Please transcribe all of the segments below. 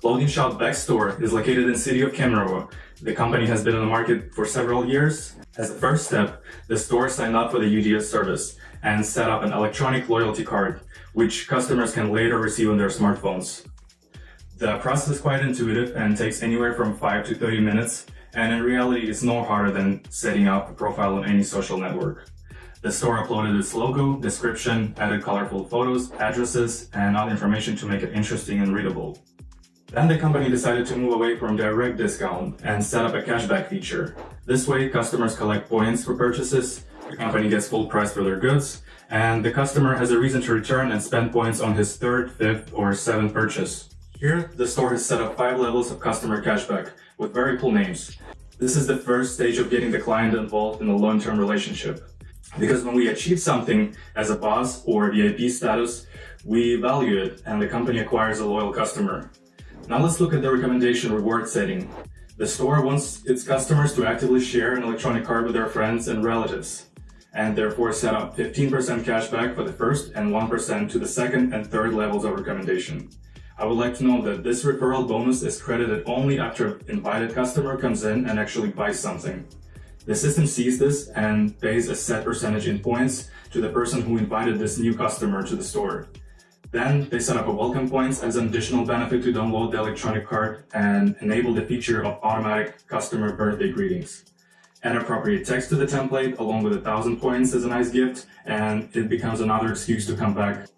Clothing shop Backstore is located in the city of Kemerovo. The company has been on the market for several years. As a first step, the store signed up for the UDS service and set up an electronic loyalty card, which customers can later receive on their smartphones. The process is quite intuitive and takes anywhere from 5 to 30 minutes, and in reality it's no harder than setting up a profile on any social network. The store uploaded its logo, description, added colorful photos, addresses, and other information to make it interesting and readable. Then the company decided to move away from direct discount and set up a cashback feature. This way, customers collect points for purchases, the company gets full price for their goods, and the customer has a reason to return and spend points on his third, fifth, or seventh purchase. Here, the store has set up five levels of customer cashback with very cool names. This is the first stage of getting the client involved in a long-term relationship. Because when we achieve something as a boss or VIP status, we value it and the company acquires a loyal customer. Now let's look at the recommendation reward setting. The store wants its customers to actively share an electronic card with their friends and relatives, and therefore set up 15% cashback for the first and 1% to the second and third levels of recommendation. I would like to know that this referral bonus is credited only after an invited customer comes in and actually buys something. The system sees this and pays a set percentage in points to the person who invited this new customer to the store. Then they set up a welcome points as an additional benefit to download the electronic card and enable the feature of automatic customer birthday greetings. Add appropriate text to the template along with a thousand points as a nice gift and it becomes another excuse to come back.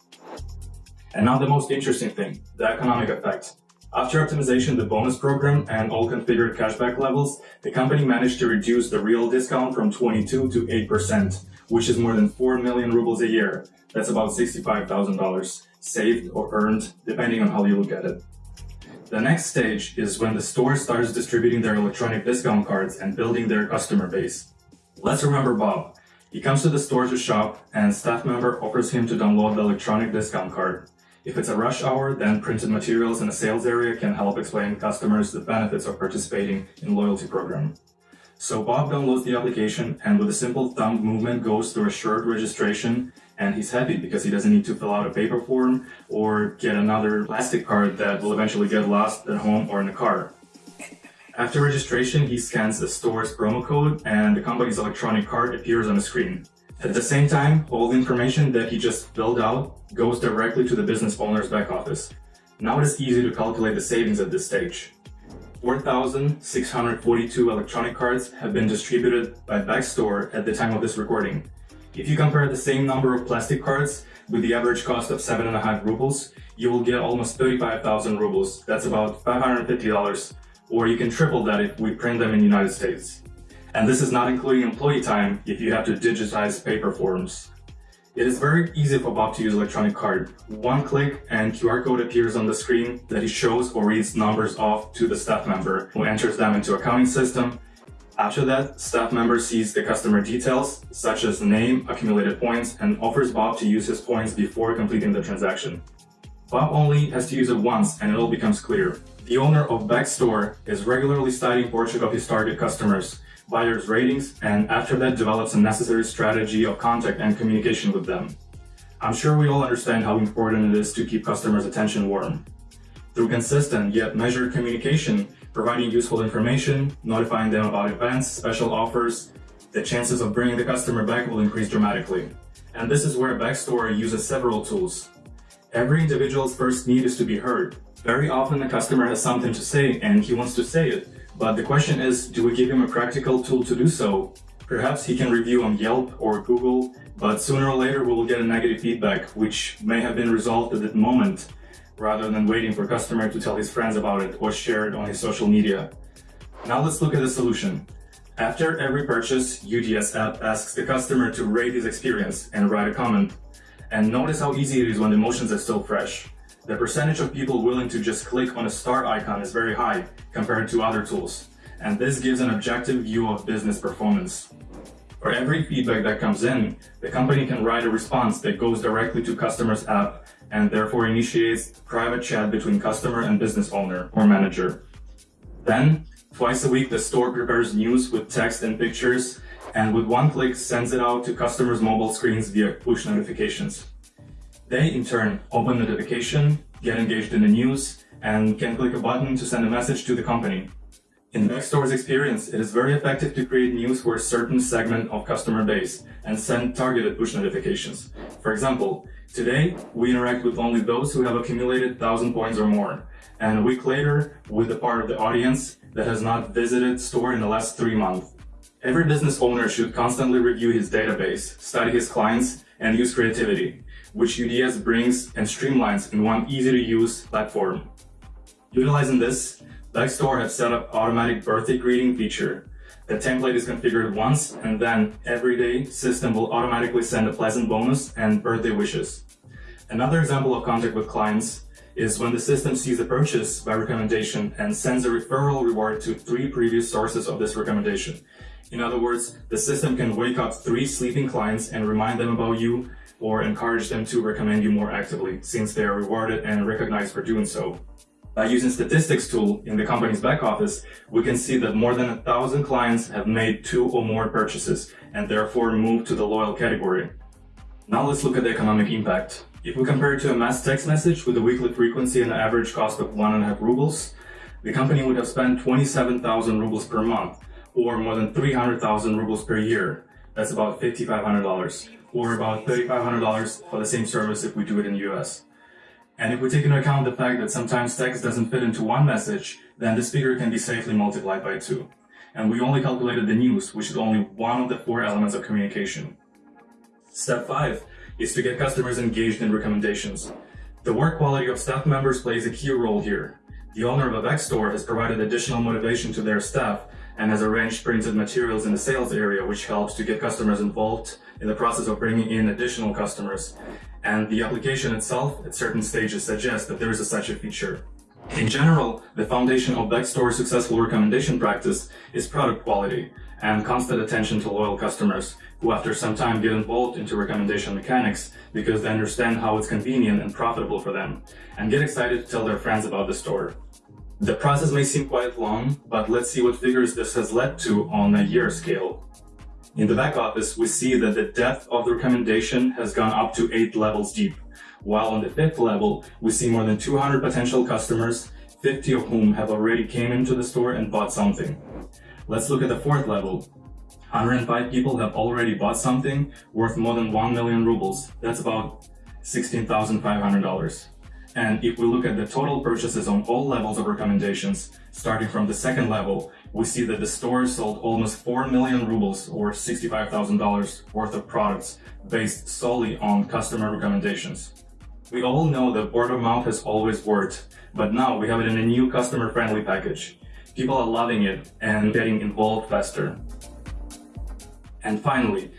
And now the most interesting thing, the economic effect. After optimization the bonus program and all configured cashback levels, the company managed to reduce the real discount from 22 to 8%, which is more than 4 million rubles a year. That's about $65,000 saved or earned, depending on how you look at it. The next stage is when the store starts distributing their electronic discount cards and building their customer base. Let's remember Bob. He comes to the store to shop and staff member offers him to download the electronic discount card. If it's a rush hour, then printed materials in a sales area can help explain customers the benefits of participating in loyalty program. So Bob downloads the application and with a simple thumb movement goes through a short registration and he's happy because he doesn't need to fill out a paper form or get another plastic card that will eventually get lost at home or in the car. After registration, he scans the store's promo code and the company's electronic card appears on the screen. At the same time, all the information that he just filled out goes directly to the business owner's back office. Now it is easy to calculate the savings at this stage. 4,642 electronic cards have been distributed by Backstore at the time of this recording. If you compare the same number of plastic cards with the average cost of 7.5 rubles, you will get almost 35,000 rubles. That's about $550, or you can triple that if we print them in the United States. And this is not including employee time if you have to digitize paper forms. It is very easy for Bob to use electronic card. One click and QR code appears on the screen that he shows or reads numbers off to the staff member who enters them into accounting system after that, staff member sees the customer details, such as name, accumulated points, and offers Bob to use his points before completing the transaction. Bob only has to use it once and it all becomes clear. The owner of Backstore is regularly studying portrait of his target customers, buyers' ratings, and after that develops a necessary strategy of contact and communication with them. I'm sure we all understand how important it is to keep customers' attention warm. Through consistent yet measured communication, providing useful information, notifying them about events, special offers, the chances of bringing the customer back will increase dramatically. And this is where Backstore uses several tools. Every individual's first need is to be heard. Very often the customer has something to say and he wants to say it, but the question is, do we give him a practical tool to do so? Perhaps he can review on Yelp or Google, but sooner or later we will get a negative feedback, which may have been resolved at that moment, rather than waiting for a customer to tell his friends about it or share it on his social media. Now let's look at the solution. After every purchase, UDS app asks the customer to rate his experience and write a comment. And notice how easy it is when the emotions are still fresh. The percentage of people willing to just click on a star icon is very high compared to other tools. And this gives an objective view of business performance. For every feedback that comes in, the company can write a response that goes directly to customer's app and therefore initiates private chat between customer and business owner or manager. Then, twice a week, the store prepares news with text and pictures, and with one click sends it out to customers' mobile screens via push notifications. They, in turn, open the notification, get engaged in the news, and can click a button to send a message to the company. In Backstore's experience, it is very effective to create news for a certain segment of customer base and send targeted push notifications. For example, today we interact with only those who have accumulated 1000 points or more, and a week later with the part of the audience that has not visited store in the last three months. Every business owner should constantly review his database, study his clients, and use creativity, which UDS brings and streamlines in one easy-to-use platform. Utilizing this, Backstore has set up automatic birthday greeting feature. The template is configured once and then every day system will automatically send a pleasant bonus and birthday wishes. Another example of contact with clients is when the system sees a purchase by recommendation and sends a referral reward to three previous sources of this recommendation. In other words, the system can wake up three sleeping clients and remind them about you or encourage them to recommend you more actively since they are rewarded and recognized for doing so. By using statistics tool in the company's back office, we can see that more than a thousand clients have made two or more purchases and therefore moved to the loyal category. Now let's look at the economic impact. If we compare it to a mass text message with a weekly frequency and an average cost of one and a half rubles, the company would have spent 27,000 rubles per month, or more than 300,000 rubles per year. That's about $5,500, or about $3,500 for the same service if we do it in the US. And if we take into account the fact that sometimes text doesn't fit into one message, then this figure can be safely multiplied by two. And we only calculated the news, which is only one of the four elements of communication. Step 5 is to get customers engaged in recommendations. The work quality of staff members plays a key role here. The owner of a store has provided additional motivation to their staff and has arranged printed materials in the sales area which helps to get customers involved in the process of bringing in additional customers. And the application itself at certain stages suggests that there is a such a feature. In general, the foundation of Backstore's successful recommendation practice is product quality and constant attention to loyal customers who after some time get involved into recommendation mechanics because they understand how it's convenient and profitable for them and get excited to tell their friends about the store. The process may seem quite long, but let's see what figures this has led to on a year scale. In the back office, we see that the depth of the recommendation has gone up to 8 levels deep, while on the fifth level, we see more than 200 potential customers, 50 of whom have already came into the store and bought something. Let's look at the fourth level. 105 people have already bought something worth more than 1 million rubles. That's about $16,500. And if we look at the total purchases on all levels of recommendations, starting from the second level, we see that the store sold almost 4 million rubles or $65,000 worth of products based solely on customer recommendations. We all know that word of mouth has always worked, but now we have it in a new customer-friendly package. People are loving it and getting involved faster. And finally,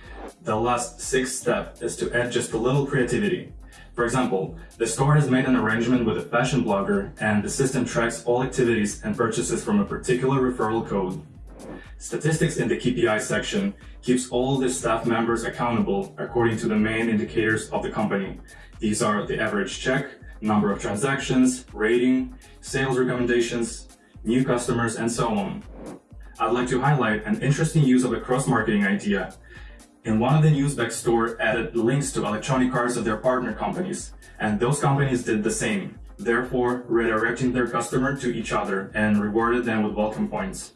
the last sixth step is to add just a little creativity. For example, the store has made an arrangement with a fashion blogger and the system tracks all activities and purchases from a particular referral code. Statistics in the KPI section keeps all the staff members accountable according to the main indicators of the company. These are the average check, number of transactions, rating, sales recommendations, new customers, and so on. I'd like to highlight an interesting use of a cross-marketing idea in one of the news Backstore added links to electronic cards of their partner companies, and those companies did the same, therefore redirecting their customer to each other and rewarded them with welcome points.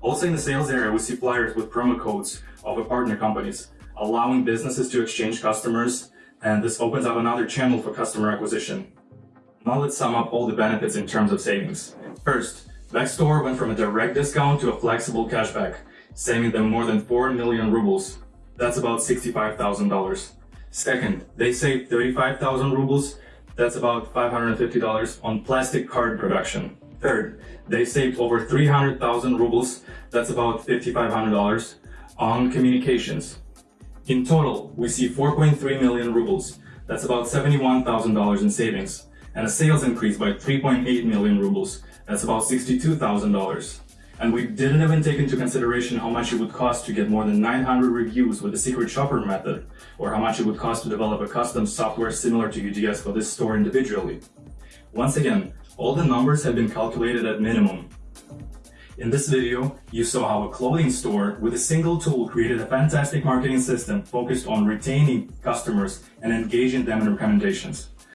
Also in the sales area, we see flyers with promo codes of the partner companies, allowing businesses to exchange customers, and this opens up another channel for customer acquisition. Now let's sum up all the benefits in terms of savings. First, Backstore went from a direct discount to a flexible cashback, saving them more than 4 million rubles, that's about $65,000. Second, they saved 35,000 rubles. That's about $550 on plastic card production. Third, they saved over 300,000 rubles. That's about $5,500 on communications. In total, we see 4.3 million rubles. That's about $71,000 in savings and a sales increase by 3.8 million rubles. That's about $62,000. And we didn't even take into consideration how much it would cost to get more than 900 reviews with the secret shopper method, or how much it would cost to develop a custom software similar to UDS for this store individually. Once again, all the numbers have been calculated at minimum. In this video, you saw how a clothing store with a single tool created a fantastic marketing system focused on retaining customers and engaging them in recommendations.